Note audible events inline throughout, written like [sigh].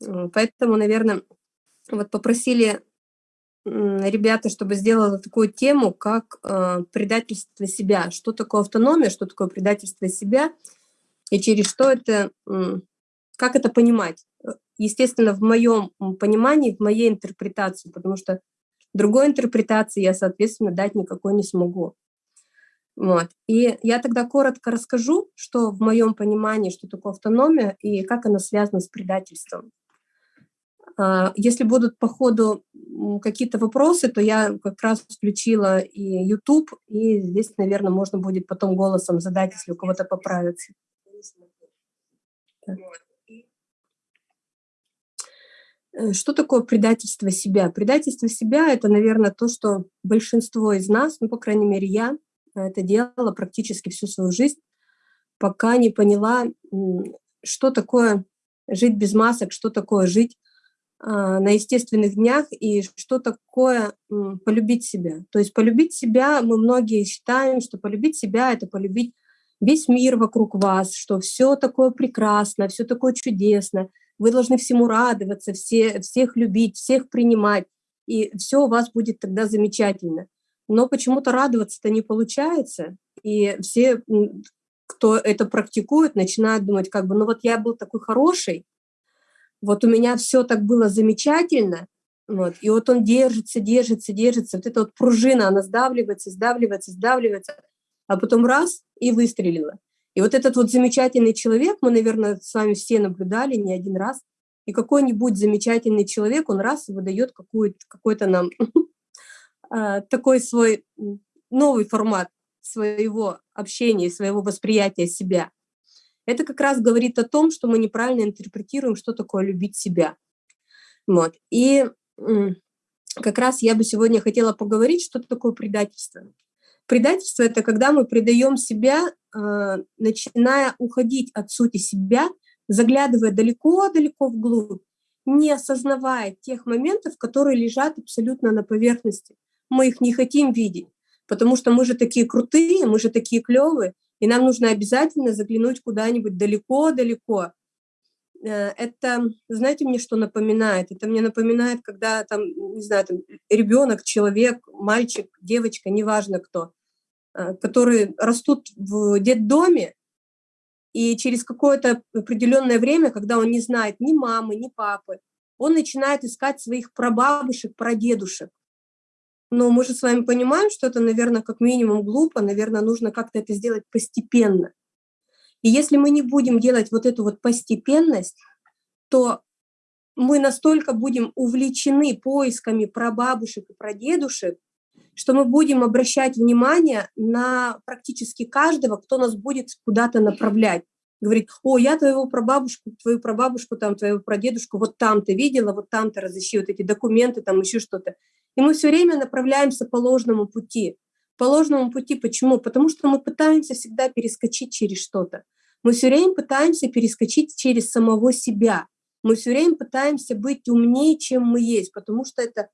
Поэтому, наверное, вот попросили ребята, чтобы сделала такую тему, как э, предательство себя. Что такое автономия, что такое предательство себя, и через что это, э, как это понимать. Естественно, в моем понимании, в моей интерпретации, потому что другой интерпретации я, соответственно, дать никакой не смогу. Вот. И я тогда коротко расскажу, что в моем понимании, что такое автономия и как она связана с предательством. А, если будут по ходу какие-то вопросы, то я как раз включила и YouTube, и здесь, наверное, можно будет потом голосом задать, если у кого-то поправится. Э, что такое предательство себя? Предательство себя – это, наверное, то, что большинство из нас, ну, по крайней мере, я, это делала практически всю свою жизнь, пока не поняла, что такое жить без масок, что такое жить на естественных днях и что такое полюбить себя. То есть полюбить себя, мы многие считаем, что полюбить себя — это полюбить весь мир вокруг вас, что все такое прекрасно, все такое чудесно, вы должны всему радоваться, все, всех любить, всех принимать, и все у вас будет тогда замечательно. Но почему-то радоваться-то не получается, и все, кто это практикует, начинают думать, как бы, ну вот я был такой хороший, вот у меня все так было замечательно, вот, и вот он держится, держится, держится, вот эта вот пружина, она сдавливается, сдавливается, сдавливается, а потом раз — и выстрелила. И вот этот вот замечательный человек, мы, наверное, с вами все наблюдали не один раз, и какой-нибудь замечательный человек, он раз и выдает какой-то нам [laughs] а, такой свой новый формат своего общения, своего восприятия себя. Это как раз говорит о том, что мы неправильно интерпретируем, что такое любить себя. Вот. И как раз я бы сегодня хотела поговорить, что такое предательство. Предательство – это когда мы предаем себя, а, начиная уходить от сути себя, заглядывая далеко-далеко вглубь, не осознавая тех моментов, которые лежат абсолютно на поверхности. Мы их не хотим видеть, потому что мы же такие крутые, мы же такие клевые, и нам нужно обязательно заглянуть куда-нибудь далеко-далеко. Э, это, знаете, мне что напоминает? Это мне напоминает, когда там, не знаю, там, ребенок, человек, мальчик, девочка, неважно кто, э, которые растут в детдоме, и через какое-то определенное время, когда он не знает ни мамы, ни папы, он начинает искать своих прабабушек, прадедушек. Но мы же с вами понимаем, что это, наверное, как минимум глупо, наверное, нужно как-то это сделать постепенно. И если мы не будем делать вот эту вот постепенность, то мы настолько будем увлечены поисками прабабушек и прадедушек, что мы будем обращать внимание на практически каждого, кто нас будет куда-то направлять. Говорит, о, я твоего прабабушку, твою прабабушку, там, твоего прадедушку вот там ты видела, вот там ты разыщи вот эти документы, там еще что-то. И мы все время направляемся по ложному пути. По ложному пути почему? Потому что мы пытаемся всегда перескочить через что-то. Мы все время пытаемся перескочить через самого себя. Мы все время пытаемся быть умнее, чем мы есть, потому что это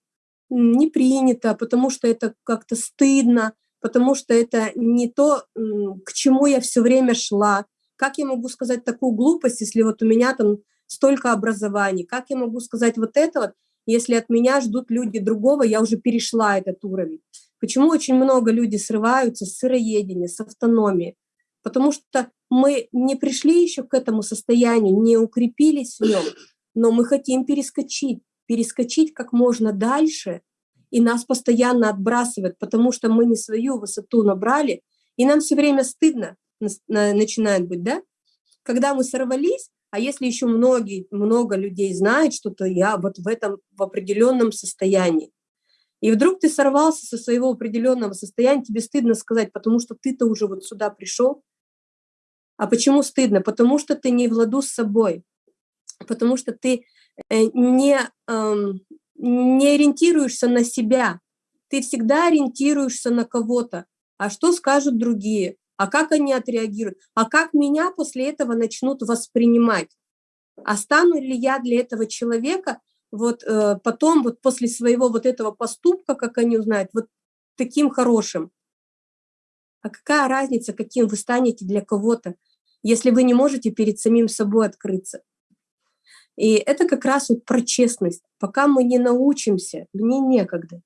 не принято, потому что это как-то стыдно, потому что это не то, к чему я все время шла. Как я могу сказать такую глупость, если вот у меня там столько образований? Как я могу сказать вот это вот? Если от меня ждут люди другого, я уже перешла этот уровень. Почему очень много людей срываются с сыроедения, с автономии? Потому что мы не пришли еще к этому состоянию, не укрепились в нем, но мы хотим перескочить, перескочить как можно дальше, и нас постоянно отбрасывает, потому что мы не свою высоту набрали, и нам все время стыдно начинает быть, да? Когда мы сорвались, а если еще многие, много людей знают, что то я вот в этом в определенном состоянии, и вдруг ты сорвался со своего определенного состояния, тебе стыдно сказать, потому что ты-то уже вот сюда пришел. А почему стыдно? Потому что ты не в с собой, потому что ты э, не, эм, не ориентируешься на себя, ты всегда ориентируешься на кого-то. А что скажут другие? А как они отреагируют, а как меня после этого начнут воспринимать. А стану ли я для этого человека вот э, потом, вот после своего вот этого поступка, как они узнают, вот таким хорошим. А какая разница, каким вы станете для кого-то, если вы не можете перед самим собой открыться? И это как раз вот про честность. Пока мы не научимся, мне некогда.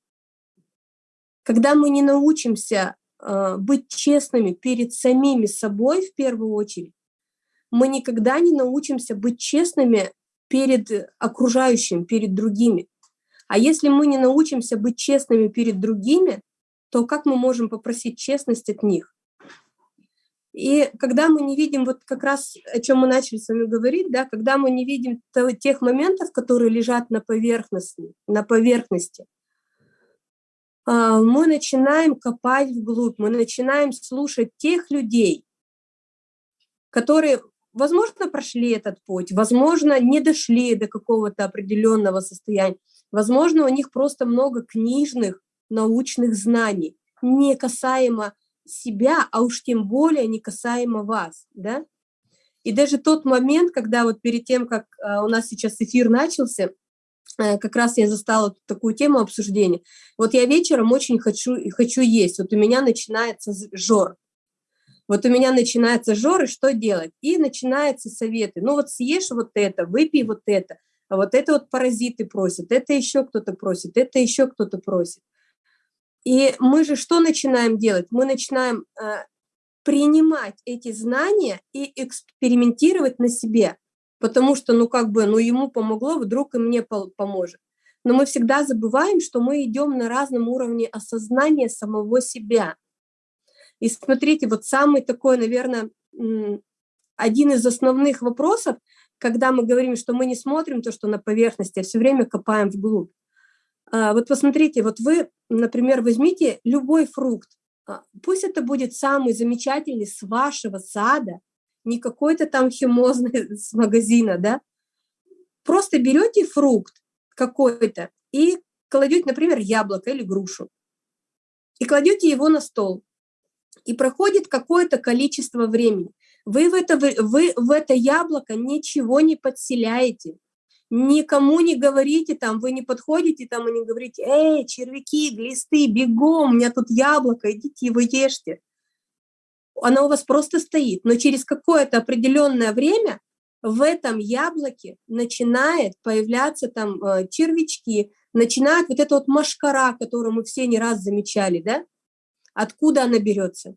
Когда мы не научимся быть честными перед самими собой в первую очередь, мы никогда не научимся быть честными перед окружающим, перед другими. А если мы не научимся быть честными перед другими, то как мы можем попросить честность от них? И когда мы не видим, вот как раз о чем мы начали с вами говорить, да, когда мы не видим тех моментов, которые лежат на поверхности, на поверхности, мы начинаем копать вглубь, мы начинаем слушать тех людей, которые, возможно, прошли этот путь, возможно, не дошли до какого-то определенного состояния, возможно, у них просто много книжных, научных знаний, не касаемо себя, а уж тем более не касаемо вас, да? И даже тот момент, когда вот перед тем, как э, у нас сейчас эфир начался, как раз я застала такую тему обсуждения. Вот я вечером очень хочу, хочу есть, вот у меня начинается жор. Вот у меня начинается жор, и что делать? И начинаются советы. Ну вот съешь вот это, выпей вот это, а вот это вот паразиты просят, это еще кто-то просит, это еще кто-то просит. И мы же что начинаем делать? Мы начинаем э, принимать эти знания и экспериментировать на себе, потому что, ну, как бы, ну, ему помогло, вдруг и мне поможет. Но мы всегда забываем, что мы идем на разном уровне осознания самого себя. И смотрите, вот самый такой, наверное, один из основных вопросов, когда мы говорим, что мы не смотрим то, что на поверхности, а все время копаем вглубь. А, вот посмотрите, вот вы, например, возьмите любой фрукт, а, пусть это будет самый замечательный с вашего сада, не какой-то там химозный [laughs] с магазина, да, просто берете фрукт какой-то и кладете, например, яблоко или грушу, и кладете его на стол, и проходит какое-то количество времени. Вы в это, вы в это яблоко ничего не подселяете, никому не говорите там, вы не подходите там и не говорите, эй, червяки, глисты, бегом, у меня тут яблоко, идите его ешьте. Оно у вас просто стоит, но через какое-то определенное время в этом яблоке начинает появляться там э, червячки, начинает вот эта вот машкара, которую мы все не раз замечали, да? Откуда она берется?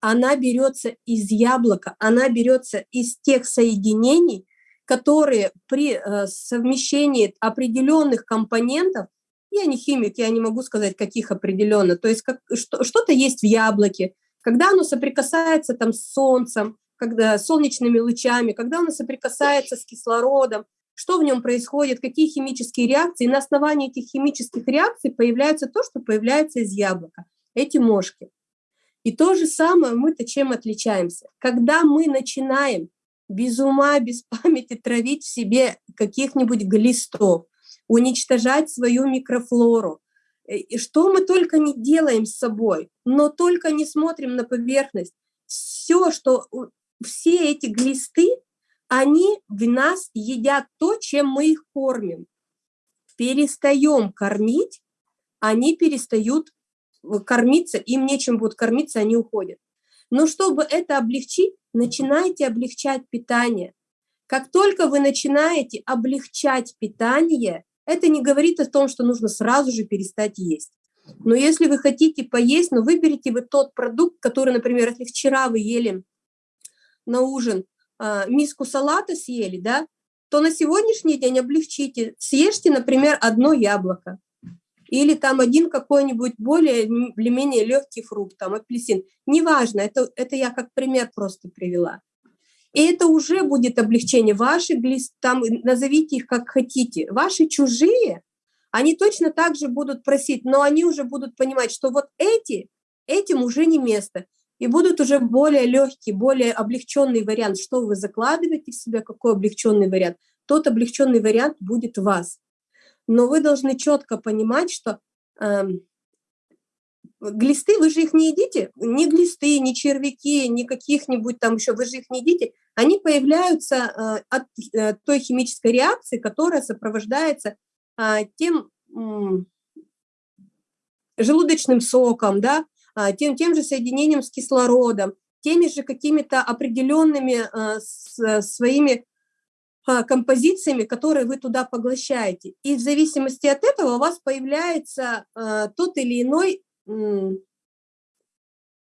Она берется из яблока, она берется из тех соединений, которые при э, совмещении определенных компонентов, я не химик, я не могу сказать, каких определенно, то есть как, что-то есть в яблоке, когда оно соприкасается там с солнцем, когда солнечными лучами, когда оно соприкасается с кислородом, что в нем происходит, какие химические реакции. И на основании этих химических реакций появляется то, что появляется из яблока, эти мошки. И то же самое мы-то чем отличаемся. Когда мы начинаем без ума, без [laughs] памяти травить в себе каких-нибудь глистов, уничтожать свою микрофлору. Э, и что мы только не делаем с собой, но только не смотрим на поверхность. Все, что все эти глисты, они в нас едят то, чем мы их кормим. Перестаем кормить, они перестают э, кормиться, им нечем будут кормиться, они уходят. Но чтобы это облегчить, начинайте облегчать питание. Как только вы начинаете облегчать питание, это не говорит о том, что нужно сразу же перестать есть. Но если вы хотите поесть, но ну, выберите вы тот продукт, который, например, если вчера вы ели на ужин э, миску салата съели, да, то на сегодняшний день облегчите. Съешьте, например, одно яблоко или там один какой-нибудь более или менее легкий фрукт, там апельсин. Неважно, это, это я как пример просто привела. И это уже будет облегчение. Ваши там назовите их как хотите. Ваши чужие, они точно так же будут просить, но они уже будут понимать, что вот эти, этим уже не место. И будут уже более легкий, более облегченный вариант. Что вы закладываете в себя, какой облегченный вариант? Тот облегченный вариант будет вас но вы должны четко понимать, что э, глисты, вы же их не едите, ни глисты, ни червяки, ни каких-нибудь там еще, вы же их не едите, они появляются э, от э, той химической реакции, которая сопровождается э, тем желудочным соком, да, э, тем, тем же соединением с кислородом, теми же какими-то определенными э, своими а, композициями, которые вы туда поглощаете. И в зависимости от этого у вас появляется тот или иной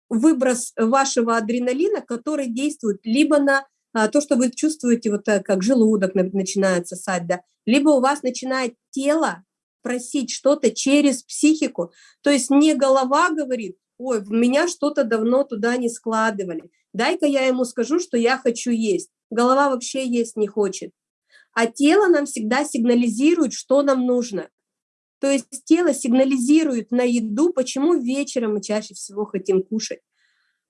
выброс вашего адреналина, который действует либо на э, то, что вы чувствуете, вот так, как желудок начинает сосать, да, либо у вас начинает тело просить что-то через психику. То есть не голова говорит, ой, в меня что-то давно туда не складывали, дай-ка я ему скажу, что я хочу есть голова вообще есть не хочет. А тело нам всегда сигнализирует, что нам нужно. То есть тело сигнализирует на еду, почему вечером мы чаще всего хотим кушать.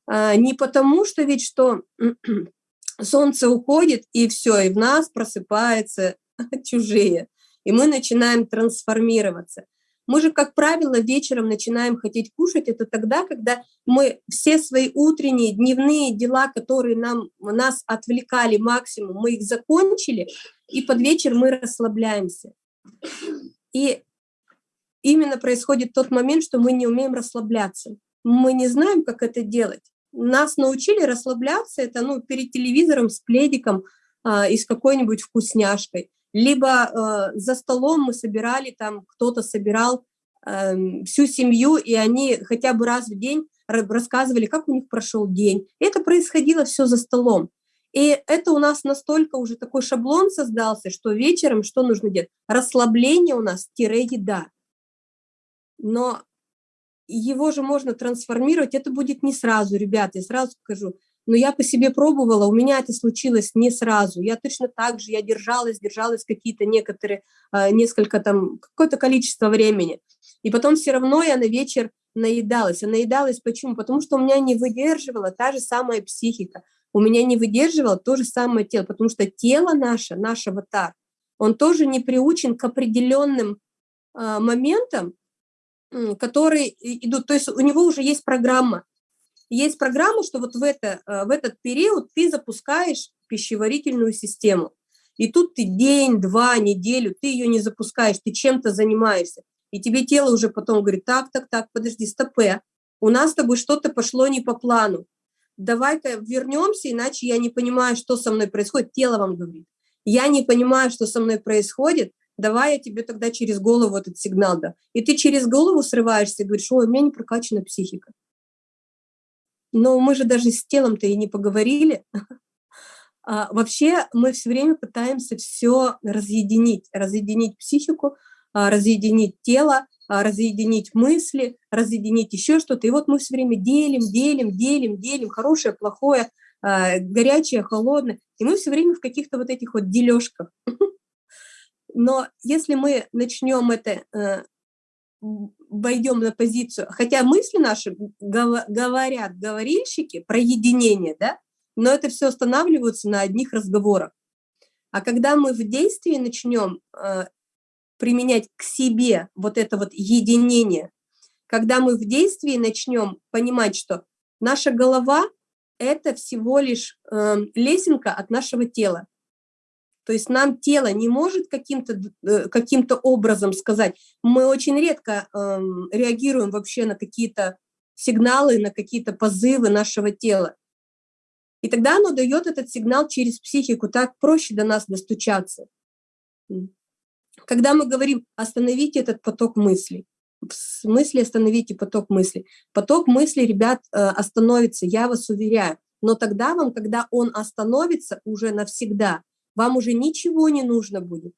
А, не потому, что ведь что [clears throat] солнце уходит, и все, и в нас просыпаются [laughs] чужие, и мы начинаем трансформироваться. Мы же, как правило, вечером начинаем хотеть кушать. Это тогда, когда мы все свои утренние, дневные дела, которые нам, нас отвлекали максимум, мы их закончили, и под вечер мы расслабляемся. И именно происходит тот момент, что мы не умеем расслабляться. Мы не знаем, как это делать. Нас научили расслабляться, это ну, перед телевизором с пледиком а, и с какой-нибудь вкусняшкой либо э, за столом мы собирали, там кто-то собирал э, всю семью, и они хотя бы раз в день рассказывали, как у них прошел день. Это происходило все за столом. И это у нас настолько уже такой шаблон создался, что вечером что нужно делать? Расслабление у нас тире еда. Но его же можно трансформировать, это будет не сразу, ребята, я сразу скажу но я по себе пробовала, у меня это случилось не сразу. Я точно так же, я держалась, держалась какие-то некоторые, а, несколько там, какое-то количество времени. И потом все равно я на вечер наедалась. А наедалась почему? Потому что у меня не выдерживала та же самая психика. У меня не выдерживало то же самое тело, потому что тело наше, наш аватар, он тоже не приучен к определенным э, моментам, которые идут, то есть у него уже есть программа, есть программа, что вот в, это, э, в этот период ты запускаешь пищеварительную систему. И тут ты день, два, неделю, ты ее не запускаешь, ты чем-то занимаешься. И тебе тело уже потом говорит, так, так, так, подожди, стопе, у нас с тобой что-то пошло не по плану. Давай-ка вернемся, иначе я не понимаю, что со мной происходит. Тело вам говорит. Я не понимаю, что со мной происходит, давай я тебе тогда через голову этот сигнал да. И ты через голову срываешься и говоришь, ой, у меня не прокачана психика. Но мы же даже с телом-то и не поговорили. [laughs] А, вообще мы все время пытаемся все разъединить, разъединить психику, а, разъединить тело, а, разъединить мысли, разъединить еще что-то. И вот мы все время делим, делим, делим, делим, хорошее, плохое, а, горячее, холодное. И мы все время в каких-то вот этих вот дележках. [laughs] Но если мы начнем это э, войдем на позицию, хотя мысли наши говорят, говорильщики, про единение, да, но это все останавливается на одних разговорах. А когда мы в действии начнем э, применять к себе вот это вот единение, когда мы в действии начнем понимать, что наша голова – это всего лишь э, лесенка от нашего тела, то есть нам тело не может каким-то э, каким образом сказать. Мы очень редко э, реагируем вообще на какие-то сигналы, на какие-то позывы нашего тела. И тогда оно дает этот сигнал через психику, так проще до нас достучаться. Когда мы говорим «остановите этот поток мыслей», в смысле остановите поток мыслей. Поток мыслей, ребят, э, остановится, я вас уверяю. Но тогда вам, когда он остановится уже навсегда, вам уже ничего не нужно будет.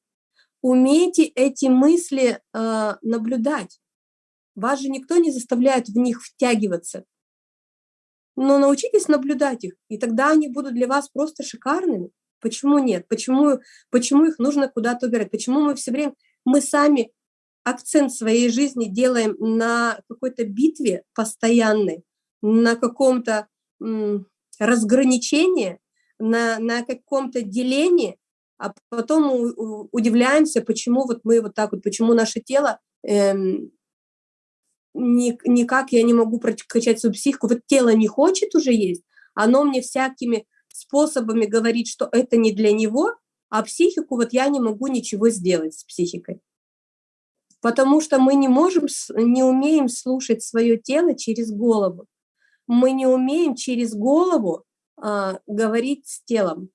Умейте эти мысли э, наблюдать. Вас же никто не заставляет в них втягиваться. Но научитесь наблюдать их, и тогда они будут для вас просто шикарными. Почему нет? Почему, почему их нужно куда-то убирать? Почему мы все время, мы сами акцент своей жизни делаем на какой-то битве постоянной, на каком-то разграничении, на, на каком-то делении, а потом мы удивляемся, почему вот мы вот так вот, почему наше тело эм, ни, никак я не могу прокачать свою психику. Вот тело не хочет уже есть, оно мне всякими способами говорит, что это не для него, а психику вот я не могу ничего сделать с психикой. Потому что мы не можем, не умеем слушать свое тело через голову. Мы не умеем через голову а, говорить с телом.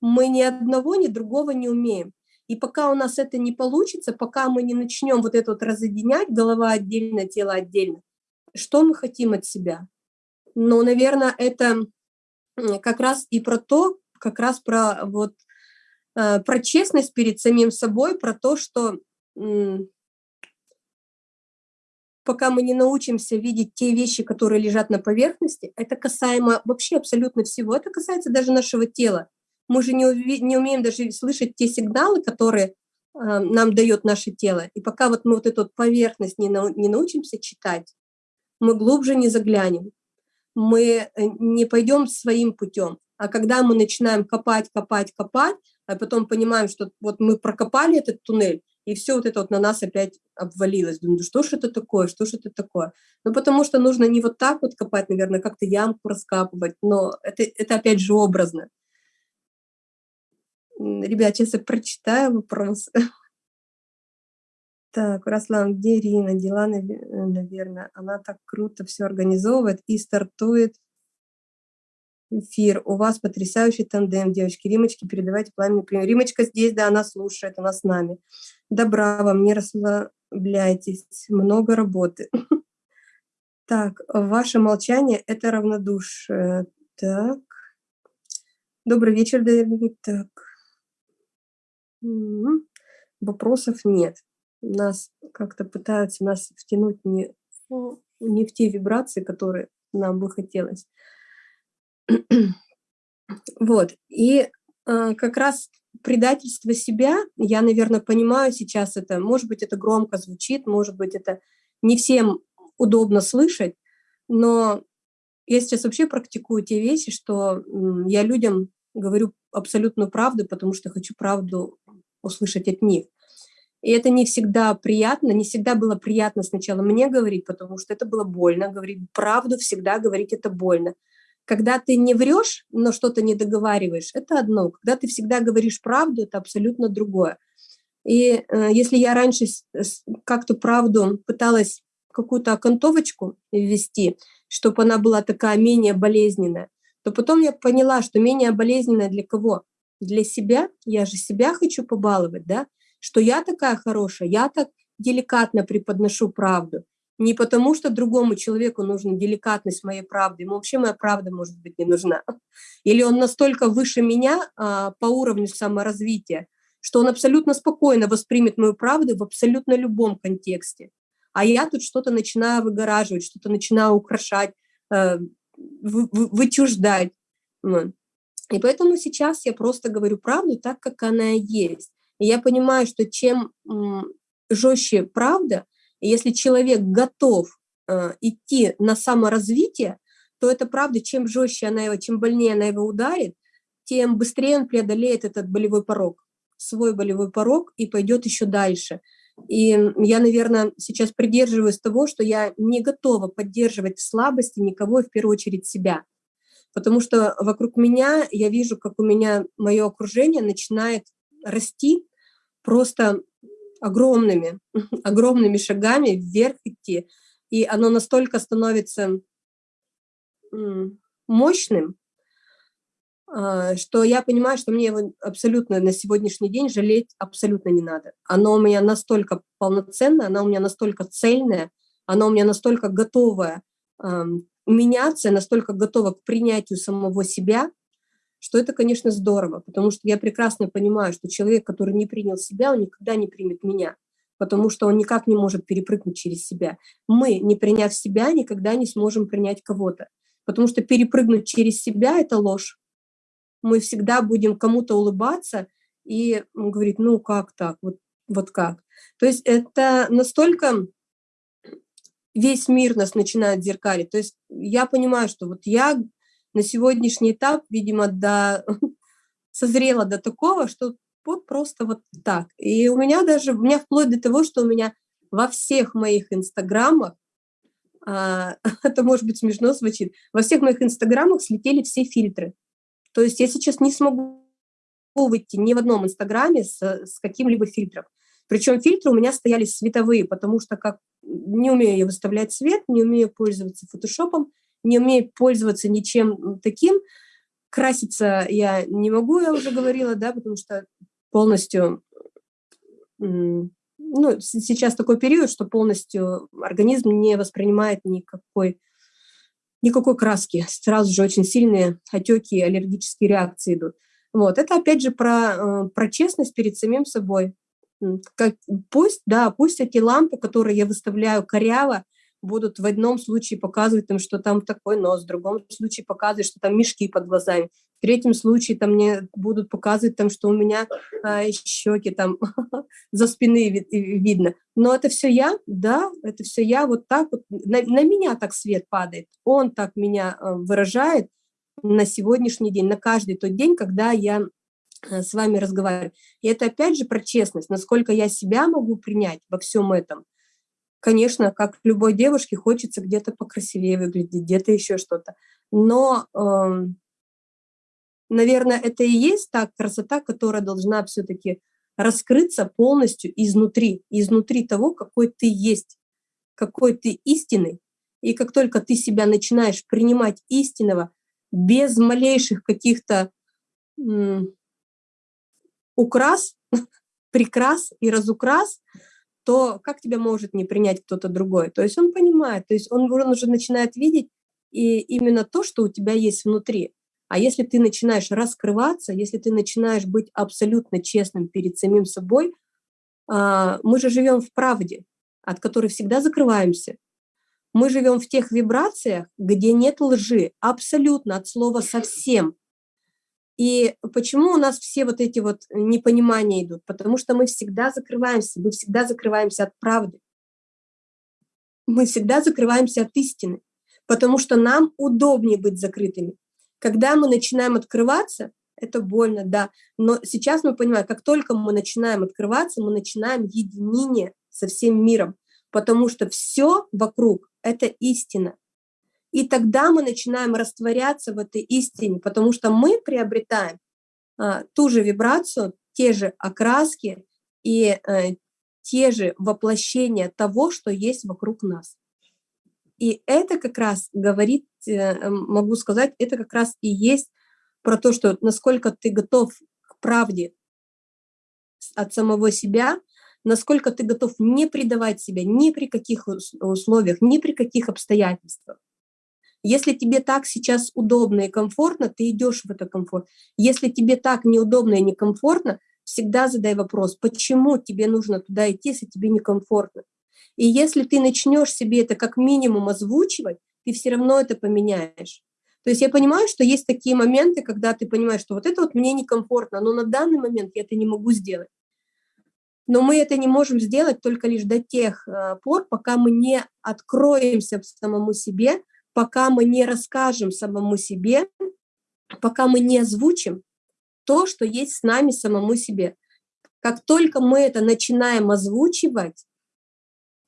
Мы ни одного, ни другого не умеем. И пока у нас это не получится, пока мы не начнем вот это вот разъединять, голова отдельно, тело отдельно, что мы хотим от себя? Ну, наверное, это как раз и про то, как раз про вот э, про честность перед самим собой, про то, что пока мы не научимся видеть те вещи, которые лежат на поверхности, это касаемо вообще абсолютно всего, это касается даже нашего тела. Мы же не, не умеем даже слышать те сигналы, которые э, нам дает наше тело. И пока вот мы вот эту поверхность не, нау- не научимся читать, мы глубже не заглянем, мы э, не пойдем своим путем. А когда мы начинаем копать, копать, копать, а потом понимаем, что вот мы прокопали этот туннель, и все вот это вот на нас опять обвалилось. Думаю, что ж это такое, что ж это такое? Ну, потому что нужно не вот так вот копать, наверное, как-то ямку раскапывать, но это, это опять же образно. Ребят, сейчас я прочитаю вопрос. Так, Руслан, где Ирина? Дела, наверное, она так круто все организовывает и стартует эфир. У вас потрясающий тандем, девочки. Римочки, передавайте пламенный пример. Римочка здесь, да, она слушает, она с нами. Добра вам, не расслабляйтесь, много работы. [laughs] Так, ваше молчание – это равнодушие. Так. Добрый вечер, дорогие. Так. Вопросов нет. Нас как-то пытаются нас втянуть не, не в те вибрации, которые нам бы хотелось. Вот. И э, как раз предательство себя, я, наверное, понимаю сейчас это, может быть, это громко звучит, может быть, это не всем удобно слышать, но я сейчас вообще практикую те вещи, что я людям говорю абсолютную правду, потому что хочу правду услышать от них. И это не всегда приятно, не всегда было приятно сначала мне говорить, потому что это было больно, говорить правду всегда говорить это больно. Когда ты не врешь, но что-то не договариваешь, это одно. Когда ты всегда говоришь правду, это абсолютно другое. И э, если я раньше как-то правду пыталась какую-то окантовочку ввести, чтобы она была такая менее болезненная, то потом я поняла, что менее болезненная для кого? Для себя. Я же себя хочу побаловать, да? Что я такая хорошая, я так деликатно преподношу правду. Не потому, что другому человеку нужна деликатность моей правды, ему вообще моя правда, может быть, не нужна. Или он настолько выше меня а, по уровню саморазвития, что он абсолютно спокойно воспримет мою правду в абсолютно любом контексте. А я тут что-то начинаю выгораживать, что-то начинаю украшать, э, вы, вы, вычуждать. И поэтому сейчас я просто говорю правду так, как она есть. И я понимаю, что чем жестче правда, если человек готов э, идти на саморазвитие, то это правда, чем жестче она его, чем больнее она его ударит, тем быстрее он преодолеет этот болевой порог, свой болевой порог и пойдет еще дальше. И я, наверное, сейчас придерживаюсь того, что я не готова поддерживать в слабости никого, в первую очередь себя. Потому что вокруг меня я вижу, как у меня мое окружение начинает расти просто огромными, [laughs] огромными шагами вверх идти. И оно настолько становится мощным, а, что я понимаю, что мне его абсолютно на сегодняшний день жалеть абсолютно не надо. Оно у меня настолько полноценное, оно у меня настолько цельное, оно у меня настолько готовое меняться, настолько готово к принятию самого себя, что это, конечно, здорово, потому что я прекрасно понимаю, что человек, который не принял себя, он никогда не примет меня, потому что он никак не может перепрыгнуть через себя. Мы, не приняв себя, никогда не сможем принять кого-то, потому что перепрыгнуть через себя – это ложь. Мы всегда будем кому-то улыбаться и говорить, ну как так, вот, вот как. То есть это настолько весь мир нас начинает зеркалить. То есть я понимаю, что вот я на сегодняшний этап, видимо, до, [laughs] созрела до такого, что вот просто вот так. И у меня даже, у меня вплоть до того, что у меня во всех моих инстаграмах, а, [laughs] это может быть смешно звучит, во всех моих инстаграмах слетели все фильтры. То есть я сейчас не смогу выйти ни в одном инстаграме с, с каким-либо фильтром. Причем фильтры у меня стояли световые, потому что как не умею я выставлять свет, не умею пользоваться фотошопом, не умею пользоваться ничем таким, краситься я не могу, я уже говорила, да, потому что полностью, ну, сейчас такой период, что полностью организм не воспринимает никакой, никакой краски. Сразу же очень сильные отеки, аллергические реакции идут. Вот, это опять же про, э, про честность перед самим собой. Как, пусть, да, пусть эти лампы, которые я выставляю коряво, будут в одном случае показывать, там, что там такой нос, в другом случае показывать, что там мешки под глазами, в третьем случае там мне будут показывать, там, что у меня а, щеки там [laughs] за спины вид, видно. Но это все я, да, это все я, вот так вот, на, на меня так свет падает, он так меня а, выражает на сегодняшний день, на каждый тот день, когда я а, с вами разговариваю. И это опять же про честность, насколько я себя могу принять во всем этом – конечно, как любой девушке, хочется где-то покрасивее выглядеть, где-то еще что-то. Но, э, наверное, это и есть та красота, которая должна все-таки раскрыться полностью изнутри, изнутри того, какой ты есть, какой ты истинный. И как только ты себя начинаешь принимать истинного, без малейших каких-то украс, [laughs] прикрас и разукрас, то как тебя может не принять кто-то другой? То есть он понимает, то есть он, он уже начинает видеть и именно то, что у тебя есть внутри. А если ты начинаешь раскрываться, если ты начинаешь быть абсолютно честным перед самим собой, а, мы же живем в правде, от которой всегда закрываемся. Мы живем в тех вибрациях, где нет лжи, абсолютно от слова совсем. И почему у нас все вот эти вот непонимания идут? Потому что мы всегда закрываемся, мы всегда закрываемся от правды. Мы всегда закрываемся от истины, потому что нам удобнее быть закрытыми. Когда мы начинаем открываться, это больно, да, но сейчас мы понимаем, как только мы начинаем открываться, мы начинаем единение со всем миром, потому что все вокруг – это истина. И тогда мы начинаем растворяться в этой истине, потому что мы приобретаем а, ту же вибрацию, те же окраски и а, те же воплощения того, что есть вокруг нас. И это как раз говорит, э, могу сказать, это как раз и есть про то, что насколько ты готов к правде от самого себя, насколько ты готов не предавать себя ни при каких условиях, ни при каких обстоятельствах. Если тебе так сейчас удобно и комфортно, ты идешь в это комфорт. Если тебе так неудобно и некомфортно, всегда задай вопрос, почему тебе нужно туда идти, если тебе некомфортно. И если ты начнешь себе это как минимум озвучивать, ты все равно это поменяешь. То есть я понимаю, что есть такие моменты, когда ты понимаешь, что вот это вот мне некомфортно, но на данный момент я это не могу сделать. Но мы это не можем сделать только лишь до тех э, пор, пока мы не откроемся самому себе, пока мы не расскажем самому себе, пока мы не озвучим то, что есть с нами самому себе. Как только мы это начинаем озвучивать,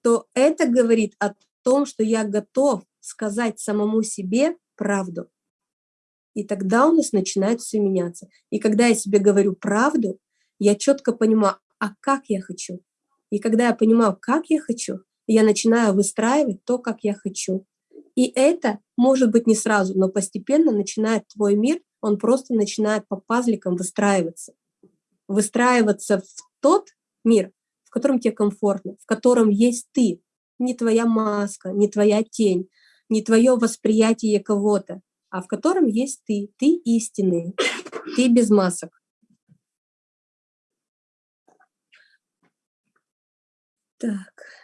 то это говорит о том, что я готов сказать самому себе правду. И тогда у нас начинает все меняться. И когда я себе говорю правду, я четко понимаю, а как я хочу. И когда я понимаю, как я хочу, я начинаю выстраивать то, как я хочу. И это может быть не сразу, но постепенно начинает твой мир, он просто начинает по пазликам выстраиваться. Выстраиваться в тот мир, в котором тебе комфортно, в котором есть ты, не твоя маска, не твоя тень, не твое восприятие кого-то, а в котором есть ты, ты истинный, ты без масок. Так.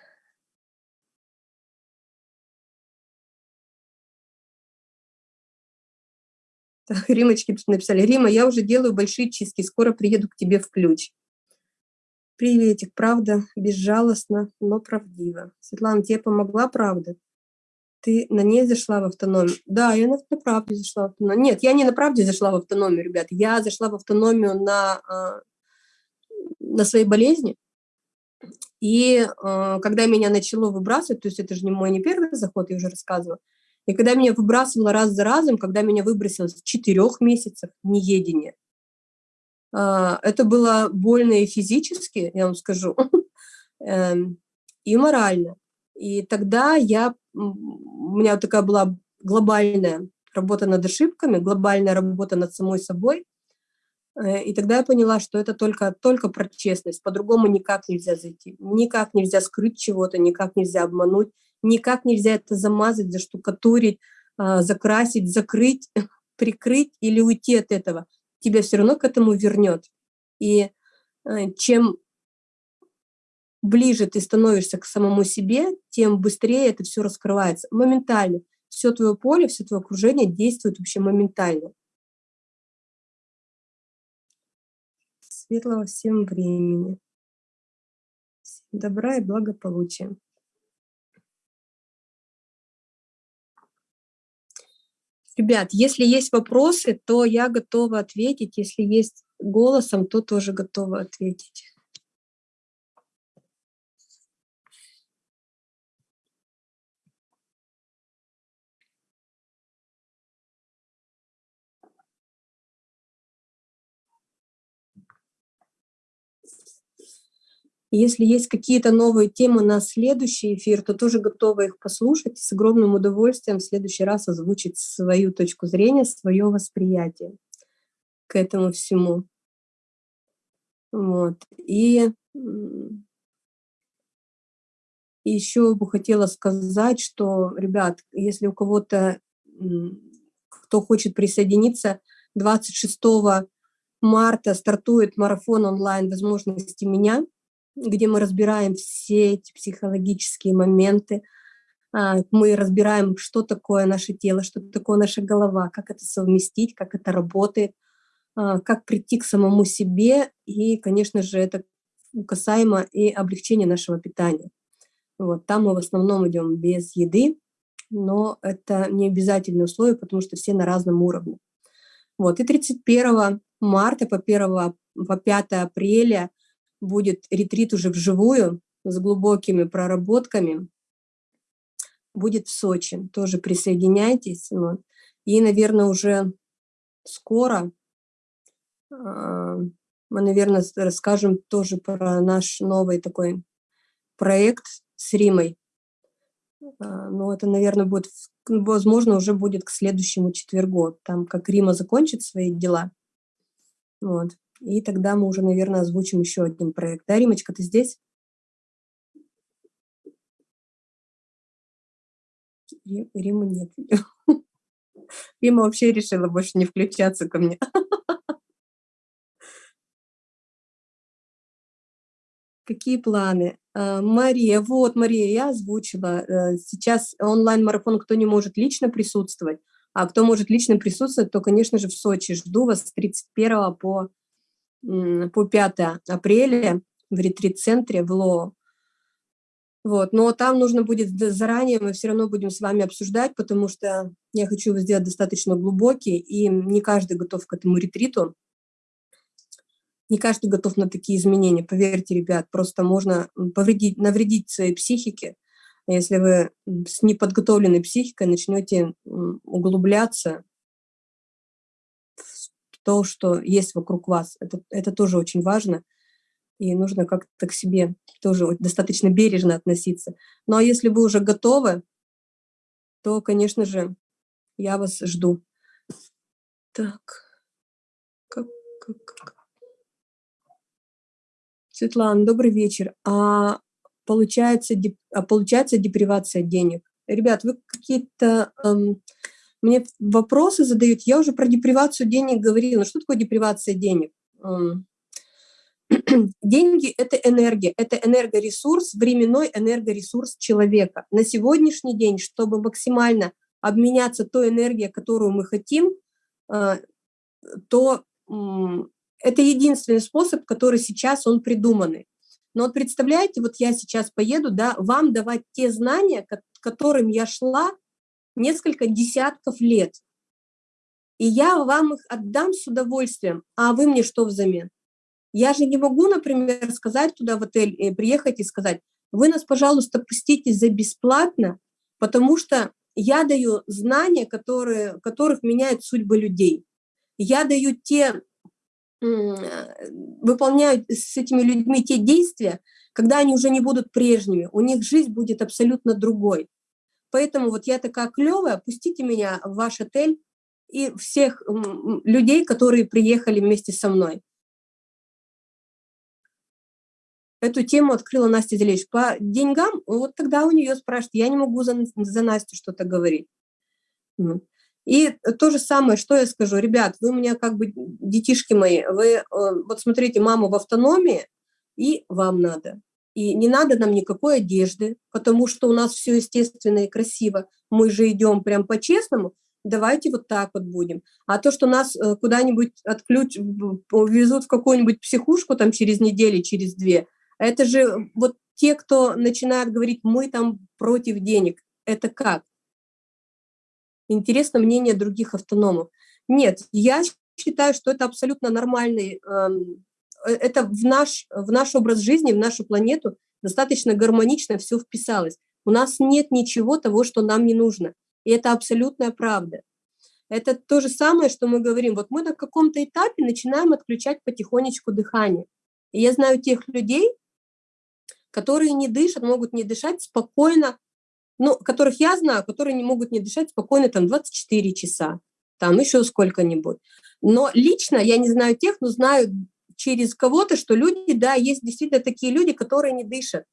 [laughs] Римочки тут написали. Рима, я уже делаю большие чистки, скоро приеду к тебе в ключ. Приветик, правда, безжалостно, но правдиво. Светлана, тебе помогла правда? Ты на ней зашла в автономию? Да, я на, на правде зашла в автономию. Нет, я не на правде зашла в автономию, ребят. Я зашла в автономию на, а, на своей болезни. И а, когда меня начало выбрасывать, то есть это же не мой не первый заход, я уже рассказывала, и когда меня выбрасывало раз за разом, когда меня выбросило с четырех месяцев неедения, а, это было больно и физически, я вам скажу, [laughs] эм, и морально. И тогда я, у меня такая была глобальная работа над ошибками, глобальная работа над самой собой. Э, и тогда я поняла, что это только, только про честность, по-другому никак нельзя зайти, никак нельзя скрыть чего-то, никак нельзя обмануть, никак нельзя это замазать, заштукатурить, а, закрасить, закрыть, [laughs] прикрыть или уйти от этого. Тебя все равно к этому вернет. И э, чем ближе ты становишься к самому себе, тем быстрее это все раскрывается. Моментально. Все твое поле, все твое окружение действует вообще моментально. Светлого всем времени. Добра и благополучия. Ребят, если есть вопросы, то я готова ответить. Если есть голосом, то тоже готова ответить. Если есть какие-то новые темы на следующий эфир, то тоже готова их послушать. С огромным удовольствием в следующий раз озвучить свою точку зрения, свое восприятие к этому всему. Вот. И еще бы хотела сказать, что, ребят, если у кого-то, кто хочет присоединиться, 26 марта стартует марафон онлайн возможности меня где мы разбираем все эти психологические моменты, а, мы разбираем, что такое наше тело, что такое наша голова, как это совместить, как это работает, а, как прийти к самому себе, и, конечно же, это касаемо и облегчения нашего питания. Вот, там мы в основном идем без еды, но это не обязательное условие, потому что все на разном уровне. Вот, и 31 марта по 1 по 5 апреля – будет ретрит уже вживую с глубокими проработками. Будет в Сочи. Тоже присоединяйтесь. Вот. И, наверное, уже скоро а, мы, наверное, расскажем тоже про наш новый такой проект с Римой. А, но это, наверное, будет, возможно, уже будет к следующему четвергу, там, как Рима закончит свои дела. Вот. И тогда мы уже, наверное, озвучим еще один проект. Да, Римочка, ты здесь? Рима нет. [laughs] Рима вообще решила больше не включаться ко мне. [laughs] Какие планы? А, Мария, вот, Мария, я озвучила. Э, сейчас онлайн-марафон, кто не может лично присутствовать, а кто может лично присутствовать, то, конечно же, в Сочи. Жду вас с 31 по по 5 апреля в ретрит-центре в ЛО. Вот. Но там нужно будет заранее, мы все равно будем с вами обсуждать, потому что я хочу его сделать достаточно глубокий, и не каждый готов к этому ретриту. Не каждый готов на такие изменения, поверьте, ребят, просто можно повредить, навредить своей психике, если вы с неподготовленной психикой начнете углубляться то, что есть вокруг вас. Это, это тоже очень важно, и нужно как-то к себе тоже достаточно бережно относиться. Ну а если вы уже готовы, то, конечно же, я вас жду. Так, как, как, как. Светлана, добрый вечер. А получается, а получается депривация денег? Ребят, вы какие-то эм, мне вопросы задают, я уже про депривацию денег говорила. Ну, что такое депривация денег? [clears throat] Деньги – это энергия, это энергоресурс, временной энергоресурс человека. На сегодняшний день, чтобы максимально обменяться той энергией, которую мы хотим, а, то это единственный способ, который сейчас он придуманный. Но вот представляете, вот я сейчас поеду, да, вам давать те знания, к которым я шла несколько десятков лет. И я вам их отдам с удовольствием, а вы мне что взамен? Я же не могу, например, сказать туда в отель, э, приехать и сказать, вы нас, пожалуйста, пустите за бесплатно, потому что я даю знания, которые, которых меняют судьбы людей. Я даю те, выполняю с этими людьми те действия, когда они уже не будут прежними, у них жизнь будет абсолютно другой. Поэтому вот я такая клевая, пустите меня в ваш отель, и всех людей, которые приехали вместе со мной. Эту тему открыла Настя Зелевич. По деньгам, вот тогда у нее спрашивают, я не могу за, за Настю что-то говорить. И то же самое, что я скажу, ребят, вы у меня как бы детишки мои, вы э, вот смотрите, маму в автономии, и вам надо. И не надо нам никакой одежды, потому что у нас все естественно и красиво. Мы же идем прям по-честному, давайте вот так вот будем. А то, что нас э, куда-нибудь отключ... увезут в какую-нибудь психушку там через неделю, через две, это же вот те, кто начинает говорить, мы там против денег. Это как? Интересно мнение других автономов. Нет, я считаю, что это абсолютно нормальный, эм, э, это в наш, в наш образ жизни, в нашу планету достаточно гармонично все вписалось. У нас нет ничего того, что нам не нужно. И это абсолютная правда. Это то же самое, что мы говорим. Вот мы на каком-то этапе начинаем отключать потихонечку дыхание. И я знаю тех людей, которые не дышат, могут не дышать спокойно ну, которых я знаю, которые не могут не дышать спокойно там 24 часа, там еще сколько-нибудь. Но лично я не знаю тех, но знаю через кого-то, что люди, да, есть действительно такие люди, которые не дышат.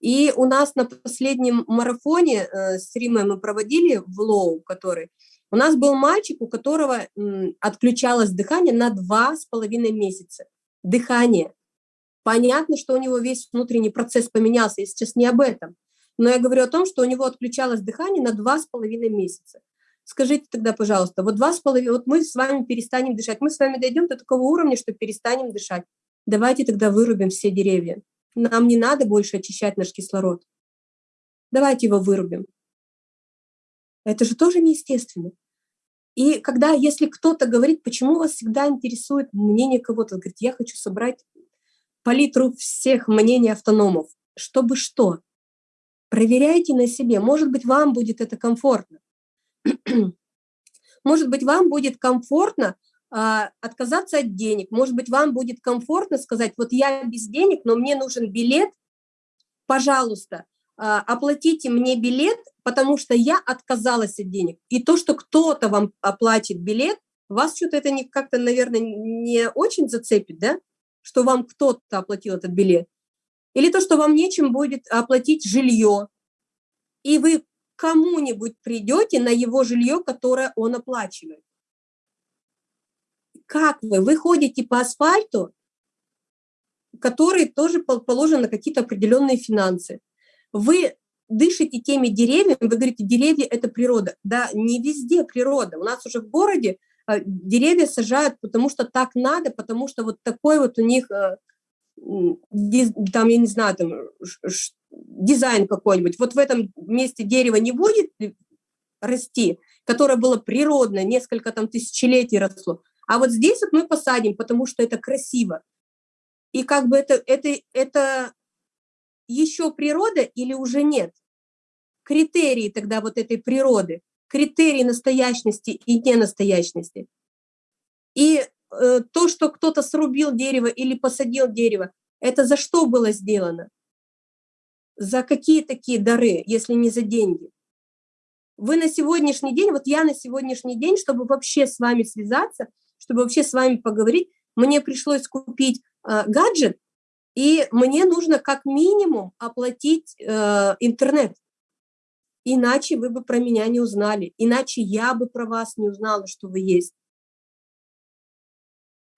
И у нас на последнем марафоне э, с Римой мы проводили в Лоу, который, у нас был мальчик, у которого м, отключалось дыхание на два с половиной месяца. Дыхание. Понятно, что у него весь внутренний процесс поменялся, я сейчас не об этом. Но я говорю о том, что у него отключалось дыхание на два с половиной месяца. Скажите тогда, пожалуйста, вот два с половиной, вот мы с вами перестанем дышать, мы с вами дойдем до такого уровня, что перестанем дышать. Давайте тогда вырубим все деревья. Нам не надо больше очищать наш кислород. Давайте его вырубим. Это же тоже неестественно. И когда, если кто-то говорит, почему вас всегда интересует мнение кого-то, говорит, я хочу собрать палитру всех мнений автономов, чтобы что? Проверяйте на себе. Может быть, вам будет это комфортно. Может быть, вам будет комфортно а, отказаться от денег. Может быть, вам будет комфортно сказать, вот я без денег, но мне нужен билет, пожалуйста, а, оплатите мне билет, потому что я отказалась от денег. И то, что кто-то вам оплатит билет, вас что-то это как-то, наверное, не очень зацепит, да? Что вам кто-то оплатил этот билет. Или то, что вам нечем будет оплатить жилье, и вы кому-нибудь придете на его жилье, которое он оплачивает. Как вы? Вы ходите по асфальту, который тоже положен на какие-то определенные финансы. Вы дышите теми деревьями, вы говорите, деревья – это природа. Да, не везде природа. У нас уже в городе а, деревья сажают, потому что так надо, потому что вот такой вот у них э, там, я не знаю, там, дизайн какой-нибудь, вот в этом месте дерево не будет расти, которое было природное, несколько там тысячелетий росло, а вот здесь вот мы посадим, потому что это красиво. И как бы это, это, это еще природа или уже нет? Критерии тогда вот этой природы, критерии настоящности и ненастоящности. И то, что кто-то срубил дерево или посадил дерево, это за что было сделано? За какие такие дары, если не за деньги? Вы на сегодняшний день, вот я на сегодняшний день, чтобы вообще с вами связаться, чтобы вообще с вами поговорить, мне пришлось купить э, гаджет, и мне нужно как минимум оплатить э, интернет. Иначе вы бы про меня не узнали, иначе я бы про вас не узнала, что вы есть.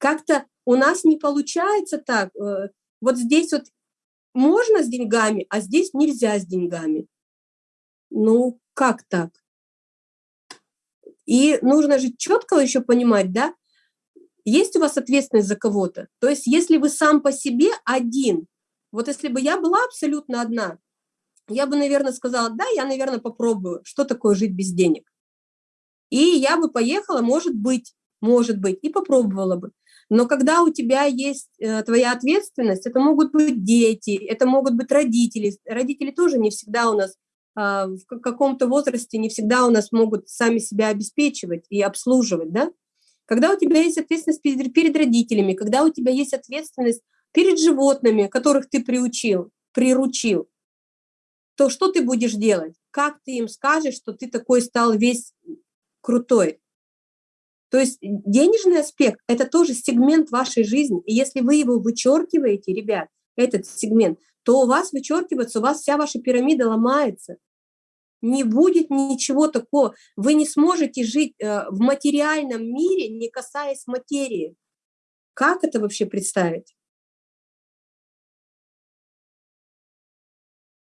Как-то у нас не получается так. Э, вот здесь вот можно с деньгами, а здесь нельзя с деньгами. Ну, как так? И нужно же четко еще понимать, да, есть у вас ответственность за кого-то. То есть если вы сам по себе один, вот если бы я была абсолютно одна, я бы, наверное, сказала, да, я, наверное, попробую, что такое жить без денег. И я бы поехала, может быть, может быть, и попробовала бы. Но когда у тебя есть э, твоя ответственность, это могут быть дети, это могут быть родители. Родители тоже не всегда у нас а, в каком-то возрасте не всегда у нас могут сами себя обеспечивать и обслуживать, да? Когда у тебя есть ответственность перед, перед родителями, когда у тебя есть ответственность перед животными, которых ты приучил, приручил, то что ты будешь делать? Как ты им скажешь, что ты такой стал весь крутой? То есть денежный аспект – это тоже сегмент вашей жизни. И если вы его вычеркиваете, ребят, этот сегмент, то у вас вычеркивается, у вас вся ваша пирамида ломается. Не будет ничего такого. Вы не сможете жить э, в материальном мире, не касаясь материи. Как это вообще представить?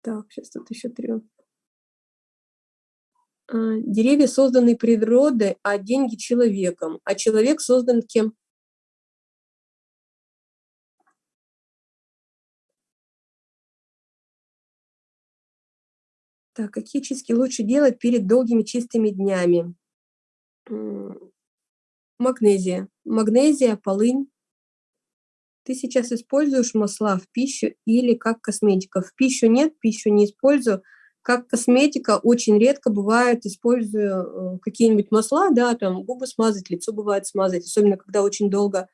Так, сейчас тут еще три. А, деревья созданы природой, а деньги человеком. А человек создан кем? Так, какие чистки лучше делать перед долгими чистыми днями? Магнезия. Магнезия, полынь. Ты сейчас используешь масла в пищу или как косметика? В пищу нет, пищу не использую. Как косметика очень редко бывает, использую э, какие-нибудь масла, да, там губы смазать, лицо бывает смазать, особенно когда очень долго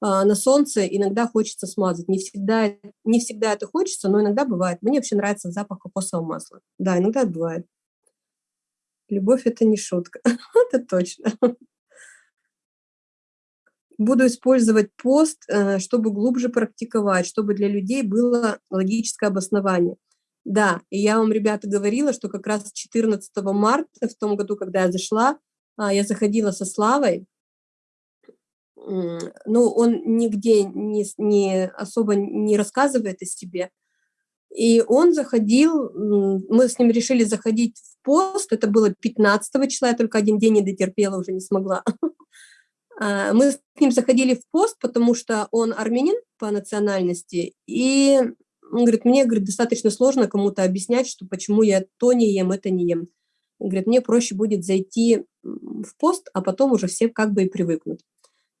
а, на солнце, иногда хочется смазать. Не всегда, не всегда это хочется, но иногда бывает. Мне вообще нравится запах кокосового масла. Да, иногда бывает. Любовь – это не шутка, [laughs] это точно. Буду использовать пост, э, чтобы глубже практиковать, чтобы для людей было логическое обоснование. Да, и я вам, ребята, говорила, что как раз 14 марта, в том году, когда я зашла, а, я заходила со Славой, ну, он нигде не, не особо не рассказывает о себе, и он заходил, мы с ним решили заходить в пост, это было 15 числа, я только один день не дотерпела, уже не смогла. [laughs] А, мы с ним заходили в пост, потому что он армянин по национальности, и он говорит, мне говорит, достаточно сложно кому-то объяснять, что почему я то не ем, это не ем. Он говорит, мне проще будет зайти в пост, а потом уже все как бы и привыкнут.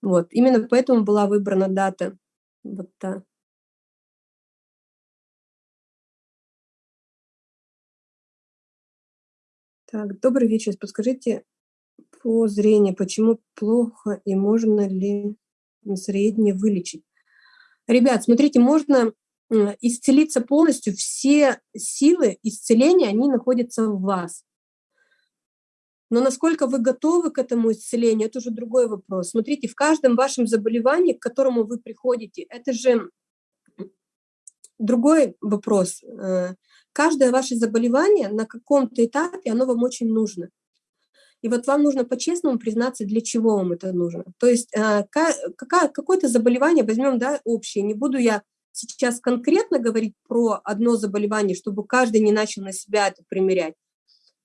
Вот, именно поэтому была выбрана дата. Вот та. Так, добрый вечер. Подскажите, по зрению, почему плохо и можно ли зрение вылечить? Ребят, смотрите, можно исцелиться полностью, все силы исцеления, они находятся в вас. Но насколько вы готовы к этому исцелению, это уже другой вопрос. Смотрите, в каждом вашем заболевании, к которому вы приходите, это же другой вопрос. Э, каждое ваше заболевание на каком-то этапе, оно вам очень нужно. И вот вам нужно по-честному признаться, для чего вам это нужно. То есть э, какое-то заболевание, возьмем да, общее, не буду я сейчас конкретно говорить про одно заболевание, чтобы каждый не начал на себя это примерять.